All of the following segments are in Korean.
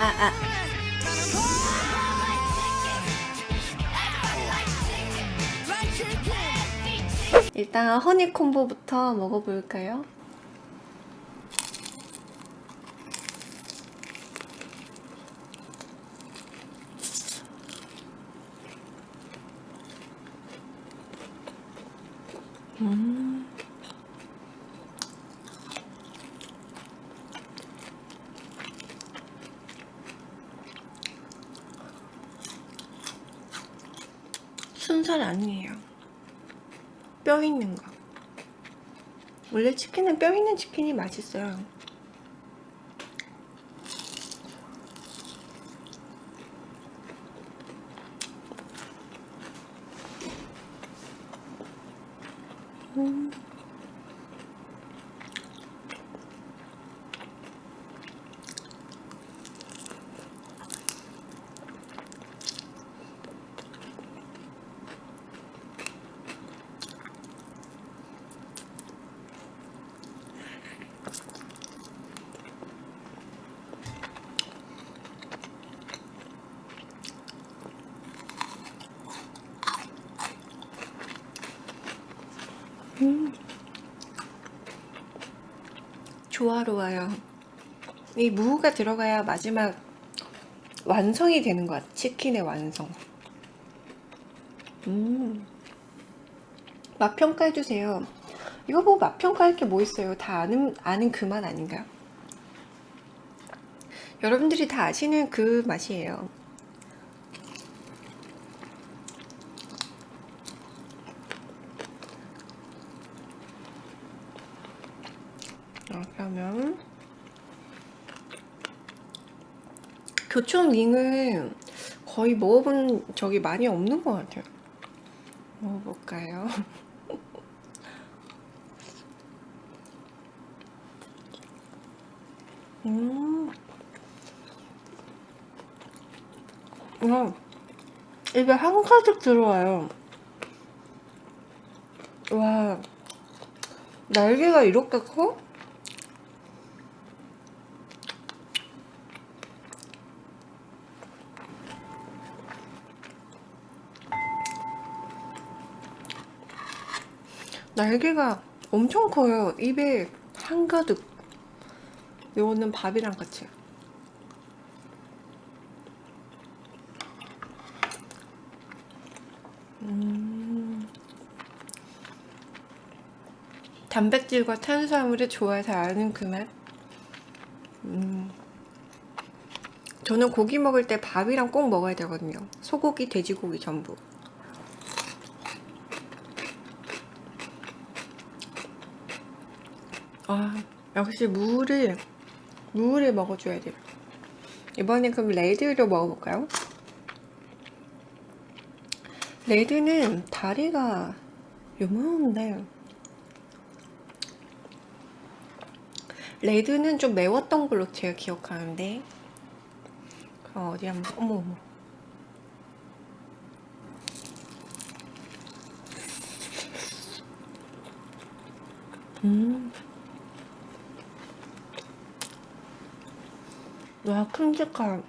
아, 아. 일단 허니 콤보부터 먹어볼까요? 음. 순살 아니에요. 뼈 있는 거. 원래 치킨은 뼈 있는 치킨이 맛있어요. 음. 음. 조화로워요. 이 무가 들어가야 마지막 완성이 되는 것 같아. 치킨의 완성. 음. 맛 평가해주세요. 이거 보고 맛 평가할 게 뭐 있어요? 다 아는, 아는 그맛 아닌가요? 여러분들이 다 아시는 그 맛이에요. 어, 그러면 교촌 윙은 거의 먹어본 적이 많이 없는 것 같아요. 먹어볼까요? 음. 와, 입에 한 가득 들어와요. 와, 날개가 이렇게 커? 날개가 엄청 커요. 입에 한가득. 요거는 밥이랑 같이. 음. 단백질과 탄수화물의 잘 아는 그 맛. 음. 저는 고기 먹을 때 밥이랑 꼭 먹어야 되거든요. 소고기, 돼지고기 전부. 아, 역시 무를 무를 먹어줘야 돼요. 이번엔 그럼 레드로 먹어볼까요? 레드는 다리가 요만한데 레드는 좀 매웠던 걸로 제가 기억하는데 그럼 어디 한번 어머 어머 음 와 큼직한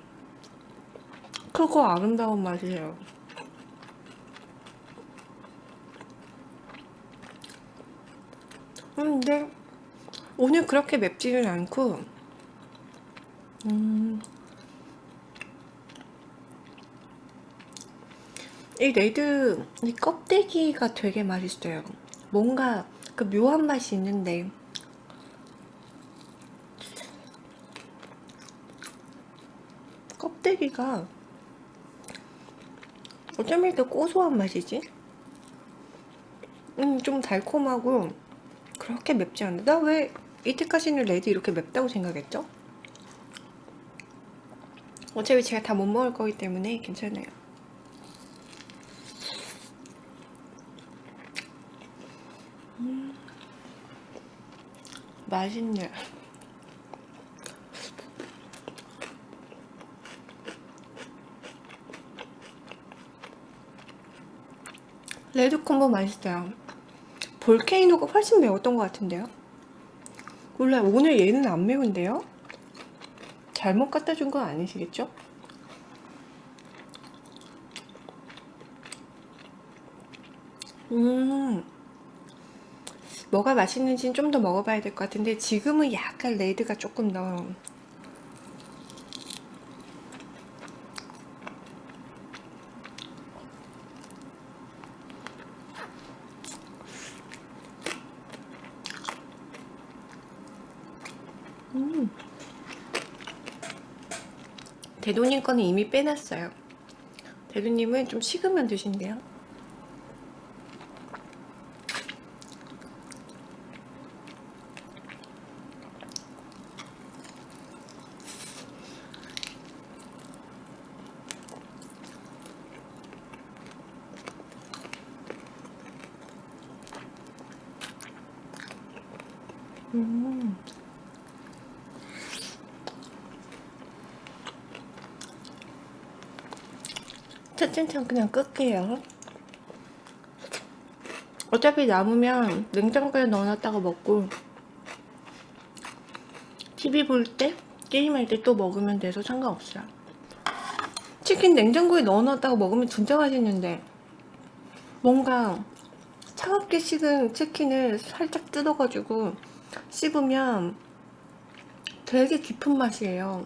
크고 아름다운 맛이에요. 근데 오늘 그렇게 맵지는 않고 음, 이 레드 이 껍데기가 되게 맛있어요. 뭔가 그 묘한 맛이 있는데 껍데기가 어쩜 이렇게 고소한 맛이지? 음, 좀 달콤하고 그렇게 맵지 않은데 나 왜 이때까지는 레드 이렇게 맵다고 생각했죠? 어차피 제가 다 못 먹을 거기 때문에 괜찮아요 음, 맛있네 레드 콤보 맛있어요. 볼케이노가 훨씬 매웠던 것 같은데요? 몰라요. 오늘 얘는 안 매운데요? 잘못 갖다 준 건 아니시겠죠? 음, 뭐가 맛있는지는 좀 더 먹어봐야 될 것 같은데 지금은 약간 레드가 조금 더 음. 대도님 거는 이미 빼놨어요. 대도님은 좀 식으면 드신대요. 음. 채팅창 그냥 끌게요. 어차피 남으면 냉장고에 넣어놨다가 먹고 TV 볼 때, 게임할 때 또 먹으면 돼서 상관없어요. 치킨 냉장고에 넣어놨다가 먹으면 진짜 맛있는데 뭔가 차갑게 식은 치킨을 살짝 뜯어가지고 씹으면 되게 깊은 맛이에요.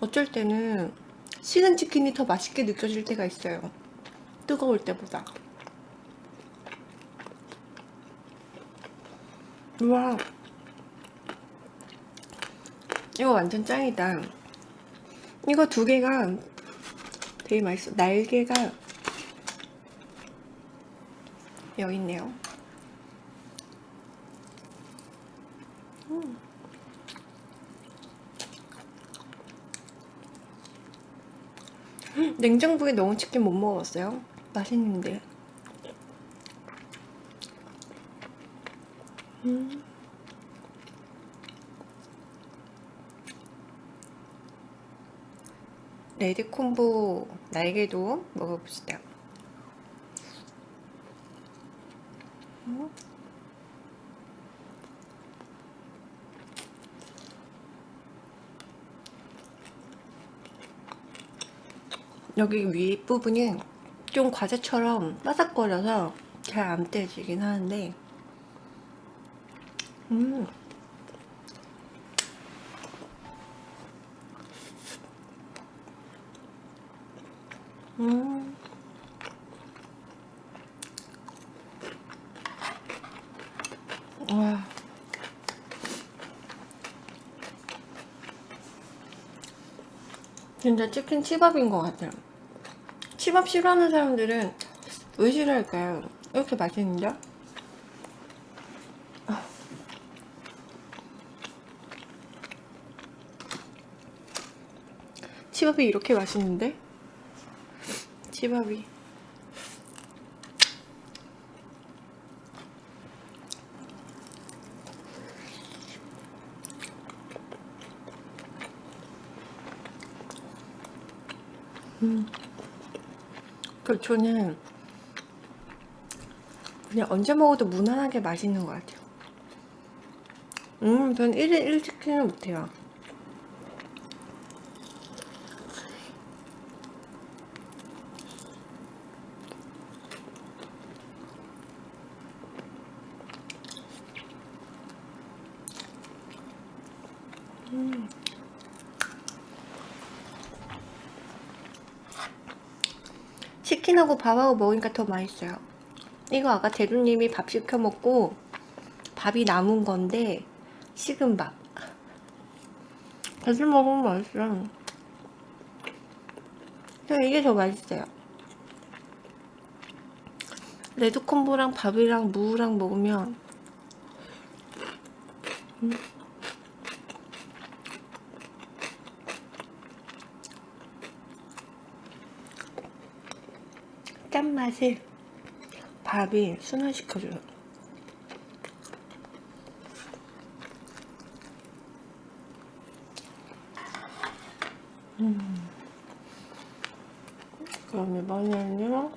어쩔 때는 식은 치킨이 더 맛있게 느껴질 때가 있어요. 뜨거울 때보다. 우와. 이거 완전 짱이다. 이거 두 개가 되게 맛있어. 날개가 여기 있네요. 냉장고에 넣은 치킨 못 먹었어요. 맛있는데. 음. 레드 콤보 날개도 먹어봅시다. 여기 윗부분이 좀 과자처럼 바삭거려서 잘 안 떼지긴 하는데 음 음. 와. 진짜 치킨 치밥인 것 같아요. 치밥 싫어하는 사람들은 왜 싫어할까요? 이렇게 맛있는데? 치밥이 이렇게 맛있는데? 치밥이 그 저는 그냥 언제 먹어도 무난하게 맛있는 것 같아요. 음, 전 1인 1치킨은 못해요 밥하고 먹으니까 더 맛있어요. 이거 아까 대두님이 밥 시켜 먹고 밥이 남은 건데 식은 밥. 같이 먹으면 맛있어. 그냥 이게 더 맛있어요. 레드콤보랑 밥이랑 무랑 먹으면 음. 짠맛을 밥이 순환시켜줘요 음. 그럼 이번에는요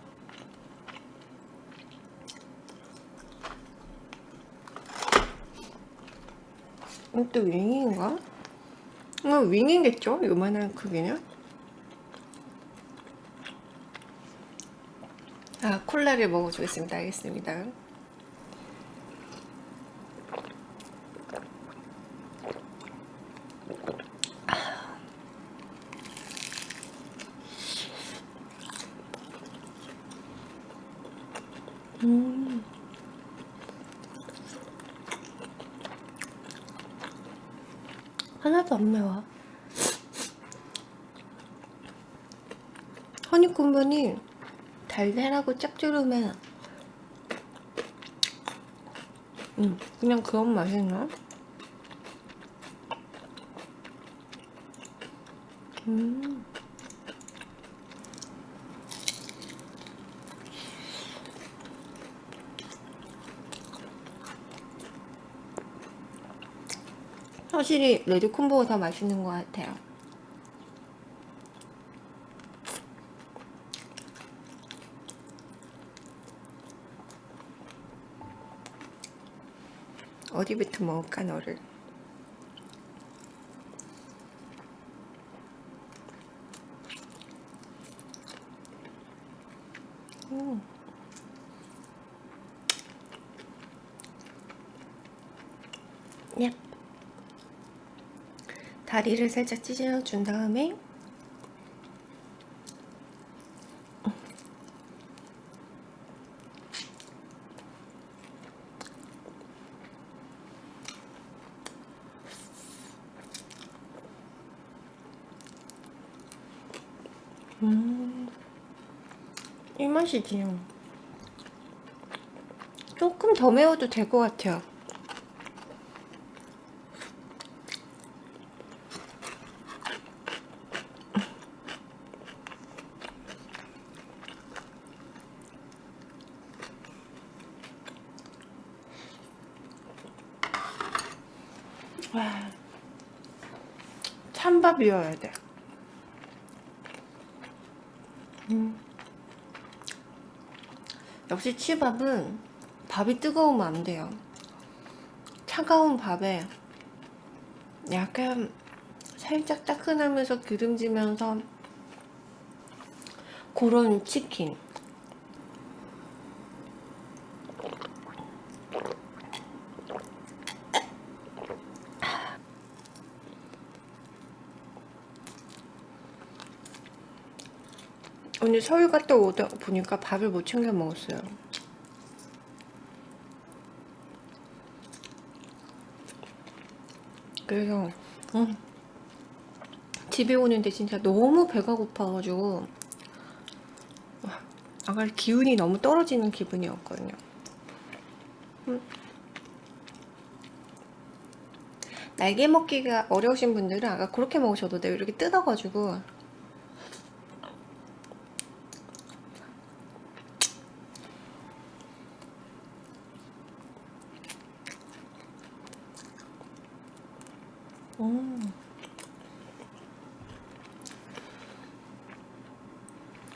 이것도 윙인가? 어, 윙이겠죠? 요만한 크기는 아 콜라를 먹어주겠습니다. 알겠습니다 음. 하나도 안 매워 허니콤보니 달달하고 짭조름해 음, 그냥 그런 맛이나? 음. 확실히 레드 콤보가 더 맛있는 것 같아요. 어디부터 먹을까 너를? 음. 야. 다리를 살짝 찢어준 다음에 맛이지요. 조금 더 매워도 될 것 같아요. 와, 찬밥이어야 돼. 음. 역시 치밥은 밥이 뜨거우면 안 돼요. 차가운 밥에 약간 살짝 따끈하면서 기름지면서 그런 치킨 오늘 서울 갔다 오다 보니까 밥을 못 챙겨 먹었어요. 그래서 음, 집에 오는데 진짜 너무 배가 고파가지고 아까 기운이 너무 떨어지는 기분이었거든요. 음. 날개 먹기가 어려우신 분들은 아까 그렇게 먹으셔도 돼요. 이렇게 뜯어가지고 음.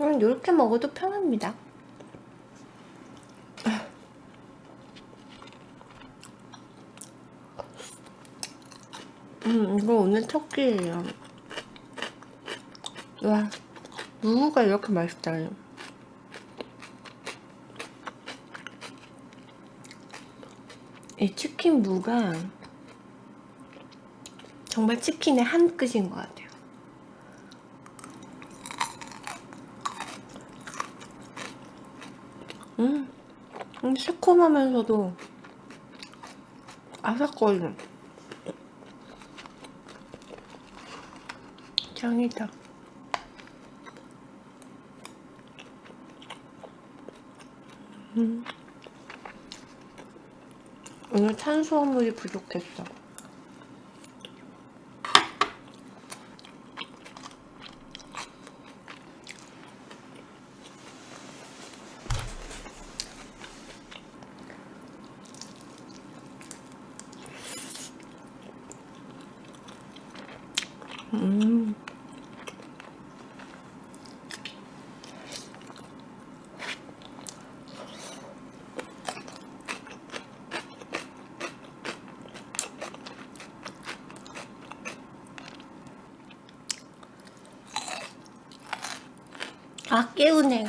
음, 이렇게 먹어도 편합니다. 음, 이거 오늘 첫 끼예요. 와, 무가 이렇게 맛있다. 이 치킨 무가 정말 치킨의 한 끝인 것 같아요. 음, 음 새콤하면서도 아삭거리는 짱이다. 음. 오늘 탄수화물이 부족했어. 음. 아 깨우네.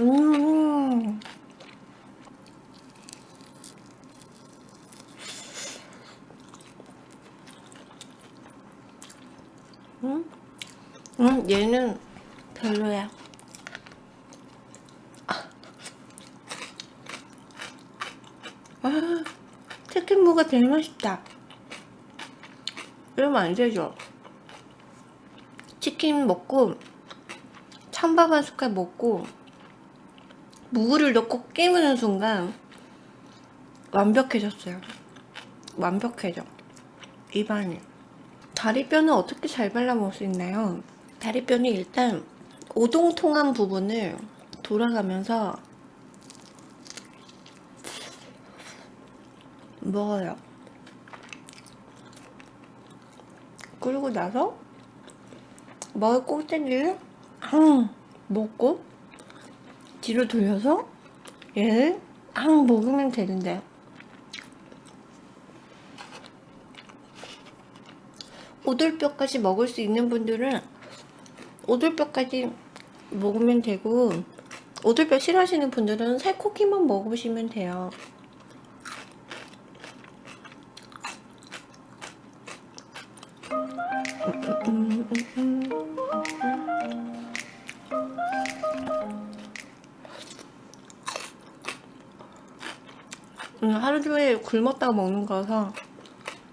음. 음? 음 얘는 별로야. 아. 치킨무가 제일 맛있다. 이러면 안 되죠. 치킨 먹고 찬밥 한 숟갈 먹고 무를 넣고 깨무는 순간 완벽해졌어요. 완벽해져. 입안이. 다리뼈는 어떻게 잘 발라 먹을 수 있나요? 다리뼈는 일단 오동통한 부분을 돌아가면서 먹어요. 그리고 나서 먹을 꼭대기를 앙 먹고 뒤로 돌려서 얘를 앙 먹으면 되는데. 오돌뼈까지 먹을 수 있는 분들은 오돌뼈까지 먹으면 되고 오돌뼈 싫어하시는 분들은 살코기만 먹으시면 돼요. 음, 하루 종일 굶었다가 먹는 거라서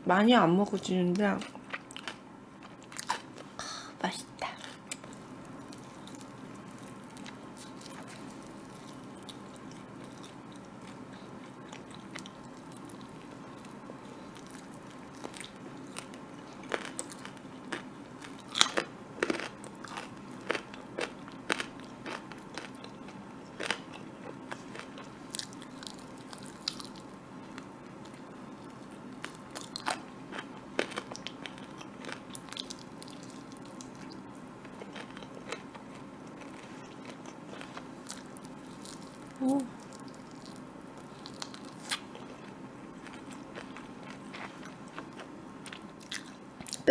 많이 안 먹어지는데 아, 맛있다 오.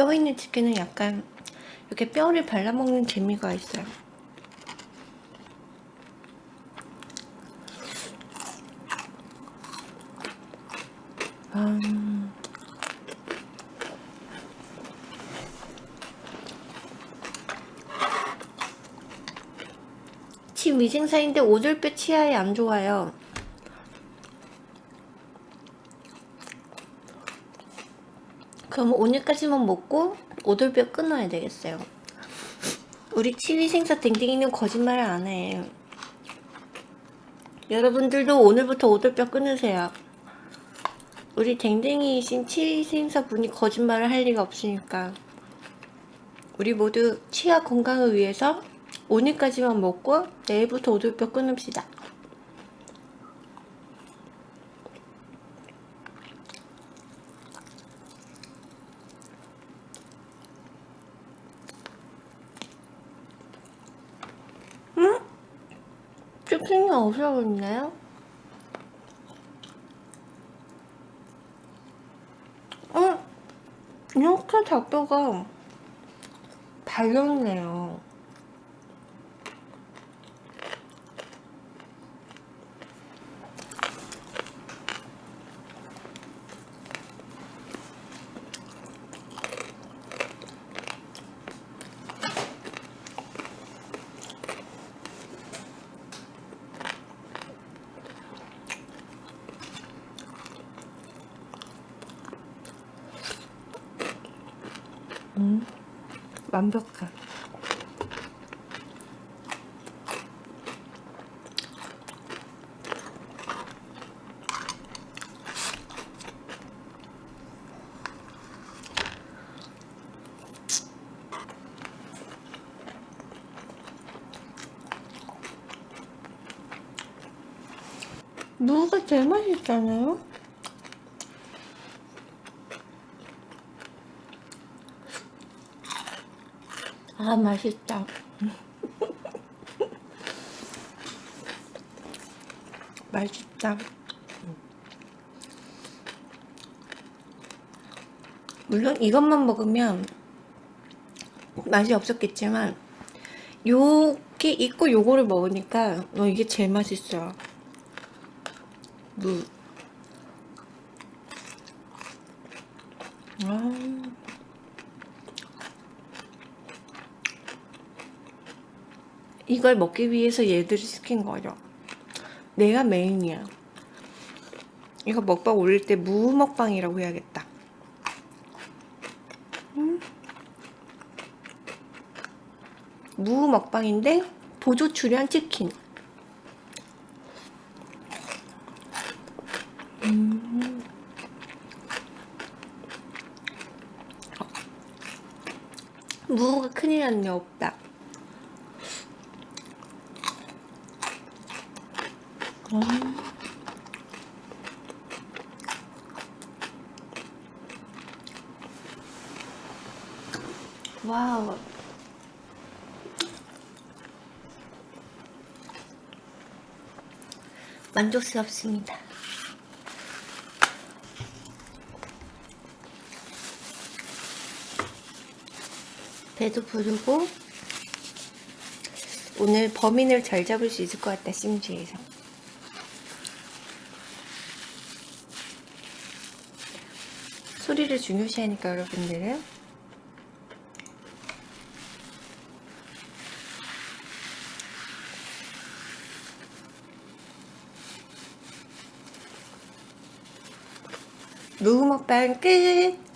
뼈 있는 치킨은 약간 이렇게 뼈를 발라먹는 재미가 있어요. 음. 침 위생사인데 오돌뼈 치아에 안 좋아요. 그럼 오늘까지만 먹고 오돌뼈 끊어야 되겠어요. 우리 치위생사 댕댕이는 거짓말을 안 해. 여러분들도 오늘부터 오돌뼈 끊으세요. 우리 댕댕이이신 치위생사 분이 거짓말을 할 리가 없으니까. 우리 모두 치아 건강을 위해서 오늘까지만 먹고 내일부터 오돌뼈 끊읍시다. 없어졌나요? 응? 이렇게 닭뼈가 달렸네요. 완벽해. 무가 제일 맛있잖아요? 아 맛있다 맛있다 물론 이것만 먹으면 맛이 없었겠지만 요게 있고 요거를 먹으니까 어, 이게 제일 맛있어요. 무. 아. 이걸 먹기 위해서 얘들을 시킨 거죠. 내가 메인이야. 이거 먹방 올릴 때 무 먹방이라고 해야겠다. 음. 무 먹방인데 보조 출연 치킨. 음. 무가 큰일 났네 없 다. 음. 와우. 만족스럽습니다. 배도 부르고 오늘 범인을 잘 잡을 수 있을 것 같다 심지에서 소리를 중요시하니까 여러분들은 무먹방 끝!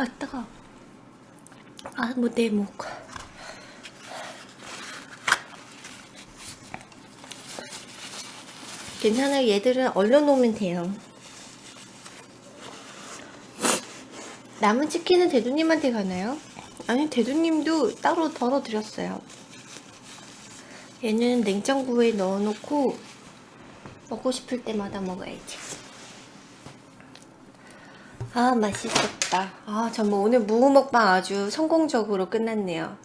아 뜨거 아뭐 내 목. 괜찮아요 얘들은 얼려놓으면 돼요. 남은 치킨은 대두님한테 가나요? 아니 대두님도 따로 덜어드렸어요. 얘는 냉장고에 넣어놓고 먹고 싶을 때마다 먹어야지 아 맛있었다. 아 정말 오늘 무우 먹방 아주 성공적으로 끝났네요